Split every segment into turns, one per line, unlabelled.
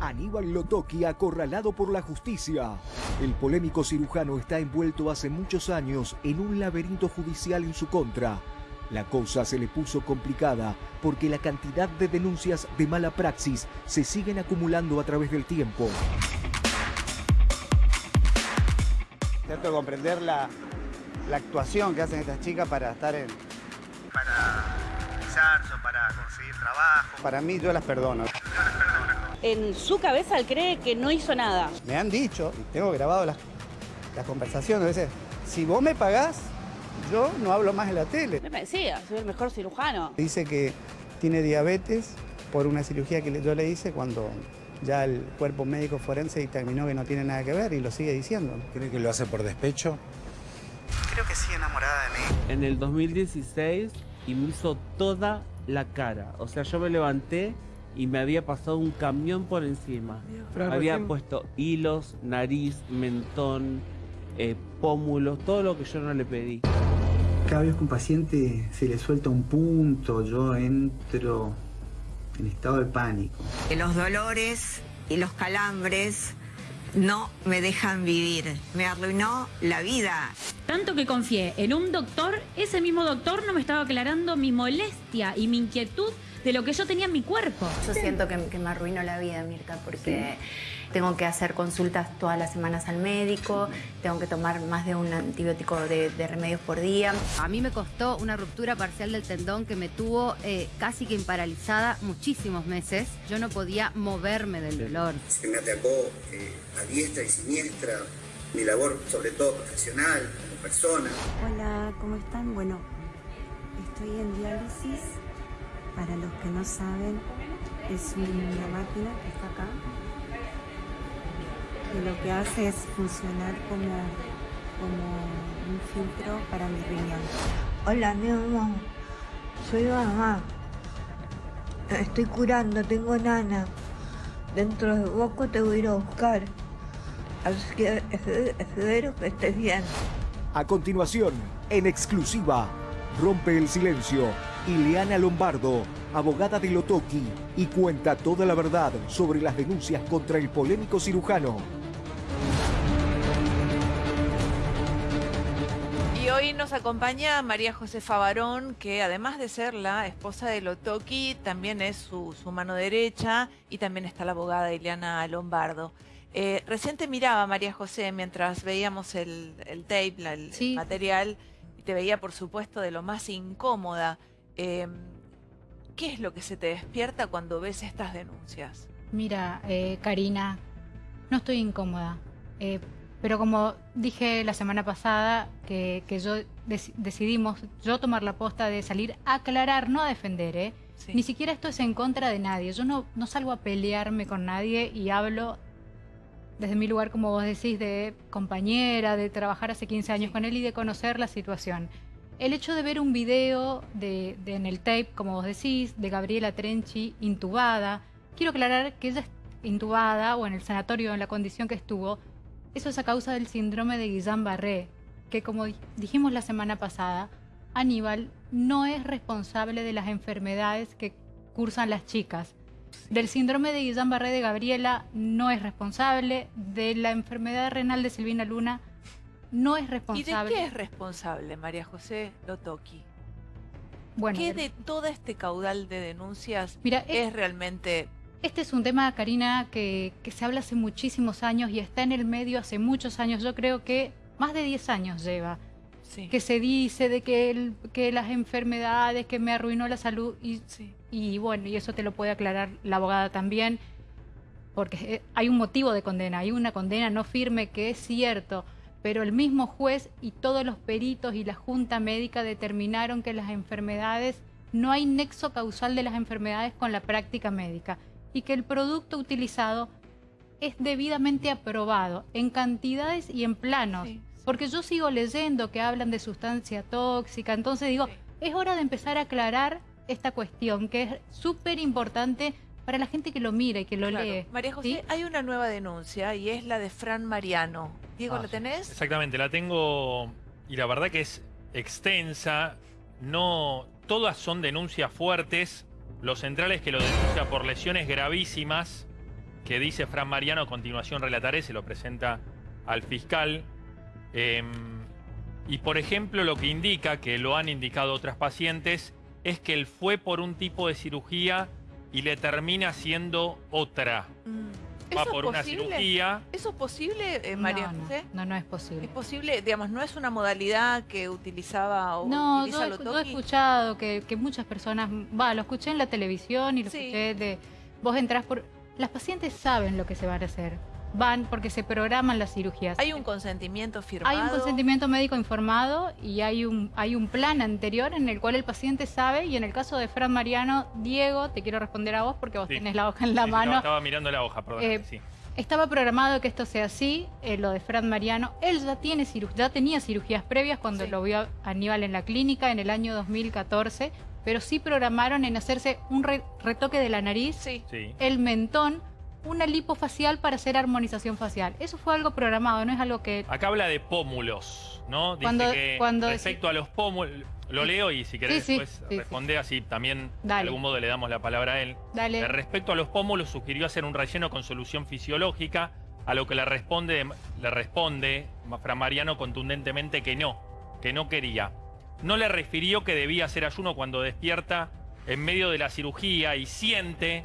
Aníbal Lotoki acorralado por la justicia. El polémico cirujano está envuelto hace muchos años en un laberinto judicial en su contra. La cosa se le puso complicada porque la cantidad de denuncias de mala praxis se siguen acumulando a través del tiempo.
Trato de comprender la, la actuación que hacen estas chicas para estar en...
Para para conseguir trabajo.
Para mí yo las perdono.
En su cabeza él cree que no hizo nada.
Me han dicho, y tengo grabado las, las conversaciones, a veces, si vos me pagás, yo no hablo más en la tele.
Me decía, soy el mejor cirujano.
Dice que tiene diabetes por una cirugía que yo le hice cuando ya el cuerpo médico forense determinó que no tiene nada que ver y lo sigue diciendo.
¿Cree que lo hace por despecho?
Creo que sí, enamorada de mí.
en el 2016 y me hizo toda la cara. O sea, yo me levanté y me había pasado un camión por encima. había puesto hilos, nariz, mentón, eh, pómulos, todo lo que yo no le pedí.
Cada vez que un paciente se le suelta un punto, yo entro en estado de pánico.
que los dolores y los calambres no me dejan vivir. Me arruinó la vida.
Tanto que confié en un doctor, ese mismo doctor no me estaba aclarando mi molestia y mi inquietud de lo que yo tenía en mi cuerpo.
Yo siento que, que me arruino la vida, Mirka, porque tengo que hacer consultas todas las semanas al médico, tengo que tomar más de un antibiótico de, de remedios por día.
A mí me costó una ruptura parcial del tendón que me tuvo eh, casi que paralizada muchísimos meses. Yo no podía moverme del dolor.
Se me atacó eh, a diestra y siniestra. Mi labor, sobre todo profesional, como persona.
Hola, ¿cómo están? Bueno, estoy en diálisis. Para los que no saben, es una máquina que está acá. Y lo que hace es funcionar como, como un filtro para mi riñón.
Hola, mi mamá. Soy mamá. Estoy curando, tengo nana. Dentro de poco te voy a ir a buscar. Así que espe- espero que estés bien.
A continuación, en exclusiva, rompe el silencio Ileana Lombardo, abogada de Lotoki, y cuenta toda la verdad sobre las denuncias contra el polémico cirujano.
Y hoy nos acompaña María Josefa Barón, que además de ser la esposa de Lotoki, también es su, su mano derecha y también está la abogada Ileana Lombardo. Eh, recién te miraba, María José, mientras veíamos el, el tape, la- el, el material, y te veía, por supuesto, de lo más incómoda. Eh, ¿Qué es lo que se te despierta cuando ves estas denuncias?
Mira, eh, Karina, no estoy incómoda. eh, pero como dije la semana pasada, que, que yo dec- decidimos yo tomar la posta de salir a aclarar, no a defender, ¿eh? Ni siquiera esto es en contra de nadie. Yo no, no salgo a pelearme con nadie y hablo desde mi lugar, como vos decís, de compañera, de trabajar hace 15 años con él y de conocer la situación. El hecho de ver un video de, en el tape, como vos decís, de Gabriela Trenchi intubada, quiero aclarar que ella es intubada o en el sanatorio en la condición que estuvo, eso es a causa del síndrome de Guillain-Barré, que como di- dijimos la semana pasada, Aníbal no es responsable de las enfermedades que cursan las chicas. Del síndrome de Guillain-Barré de Gabriela no es responsable, de la enfermedad renal de Silvina Luna no es
¿Y de
responsable.
qué es responsable María José Lotoki?
Bueno,
¿Qué de todo este caudal de denuncias
Mira,
es realmente
Este es un tema, Karina, que, que se habla hace muchísimos años y está en el medio hace muchos años. Yo creo que más de 10 años lleva. Que se dice de que, el- que las enfermedades, que me arruinó la salud. Y, y bueno, y eso te lo puede aclarar la abogada también. Porque eh, hay un motivo de condena, hay una condena no firme que es cierto. Pero el mismo juez y todos los peritos y la junta médica determinaron que las enfermedades, no hay nexo causal de las enfermedades con la práctica médica y que el producto utilizado es debidamente aprobado en cantidades y en planos. Porque yo sigo leyendo que hablan de sustancia tóxica, entonces digo, es hora de empezar a aclarar esta cuestión que es súper importante para la gente que lo mira y que lo
Claro.
lee.
María José,
¿sí?
hay una nueva denuncia y es la de Fran Mariano. Diego,
Ah,
¿la tenés?
Exactamente, la tengo y la verdad que es extensa. No, todas son denuncias fuertes. Lo central es que lo denuncia por lesiones gravísimas que dice Fran Mariano, a continuación relataré, se lo presenta al fiscal. Em, y por ejemplo, lo que indica, que lo han indicado otras pacientes, es que él fue por un tipo de cirugía y le termina siendo otra.
Mm.
Va
¿Eso
por
es
una
posible?
cirugía.
¿Eso es posible, eh, María
no,
José?
no, no es posible.
¿Es posible? Digamos, ¿no es una modalidad que utilizaba o
No,
utiliza
yo, he- yo he escuchado que, que muchas personas, va, lo escuché en la televisión y lo
Sí.
escuché de, vos entrás por, las pacientes saben lo que se van a hacer, van porque se programan las cirugías.
¿Hay un consentimiento firmado?
Hay un consentimiento médico informado y hay un, hay un plan anterior en el cual el paciente sabe y en el caso de Fran Mariano, Diego, te quiero responder a vos porque vos
Sí.
tenés la hoja en la
Sí, sí, no,
mano.
estaba mirando la hoja, perdón.
Eh,
sí.
Estaba programado que esto sea así, eh, lo de Fran Mariano. Él ya, tiene ciru- ya tenía cirugías previas cuando
Sí.
lo vio a Aníbal en la clínica en el año 2014, pero sí programaron en hacerse un re- retoque de la nariz,
Sí.
Sí.
el mentón, una lipofacial para hacer armonización facial. Eso fue algo programado, no es algo que...
Acá habla de pómulos, ¿no? Dice
Cuando-
que
cuando
respecto a los pómulos, lo leo y si querés
Sí, sí,
después
sí,
responde así también de algún modo le damos la palabra a él.
Dale.
Eh, Respecto a los pómulos, sugirió hacer un relleno con solución fisiológica, a lo que le responde, le responde Fran Mariano contundentemente que no, que no quería. No le refirió que debía hacer ayuno cuando despierta en medio de la cirugía y siente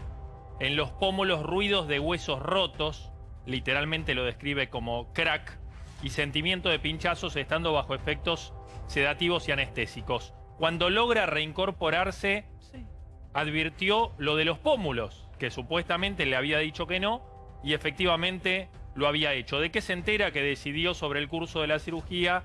en los pómulos ruidos de huesos rotos, literalmente lo describe como crack, y sentimiento de pinchazos estando bajo efectos sedativos y anestésicos. Cuando logra reincorporarse,
Sí.
advirtió lo de los pómulos, que supuestamente le había dicho que no, y efectivamente lo había hecho. ¿De qué se entera que decidió sobre el curso de la cirugía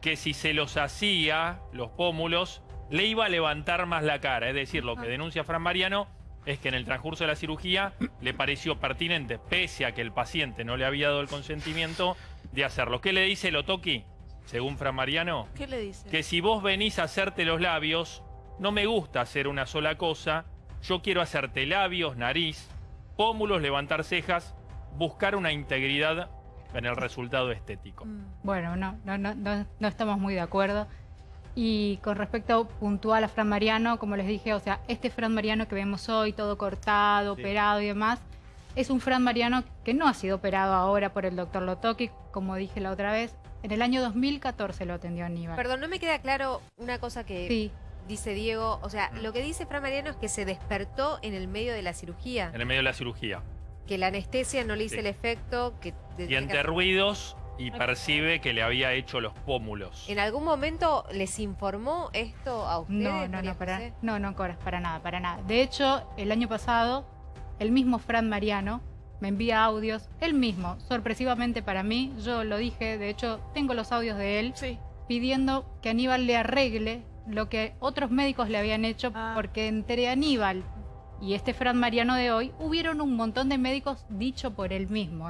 que si se los hacía, los pómulos, le iba a levantar más la cara? Es decir, lo que denuncia Fran Mariano es que en el transcurso de la cirugía le pareció pertinente, pese a que el paciente no le había dado el consentimiento, de hacerlo. ¿Qué le dice Lotoki, según Fran Mariano?
¿Qué le dice?
que si vos venís a hacerte los labios, no me gusta hacer una sola cosa, yo quiero hacerte labios, nariz, pómulos, levantar cejas, buscar una integridad en el resultado estético.
Mm.
Bueno, no, no, no, no, no estamos muy de acuerdo. Y con respecto puntual a Fran Mariano, como les dije, o sea, este Fran Mariano que vemos hoy, todo cortado,
Sí.
operado y demás, es un Fran Mariano que no ha sido operado ahora por el doctor Lotoki, como dije la otra vez. En el año 2014 lo atendió Aníbal.
Perdón, no me queda claro una cosa que
Sí,
dice Diego. O sea, lo que dice Fran Mariano es que se despertó en el medio de la cirugía.
En el medio de la cirugía.
Que la anestesia no le hizo
Sí.
el efecto que...
Y entre ruidos y percibe que le había hecho los pómulos.
¿En algún momento les informó esto a ustedes?
no, no, no, para, no, no, para nada, para nada. De hecho, el año pasado, el mismo Fran Mariano me envía audios, él mismo, sorpresivamente para mí, yo lo dije, de hecho, tengo los audios de él,
Sí.
pidiendo que Aníbal le arregle lo que otros médicos le habían hecho,
Ah.
porque entre Aníbal y este Fran Mariano de hoy, hubieron un montón de médicos dicho por él mismo.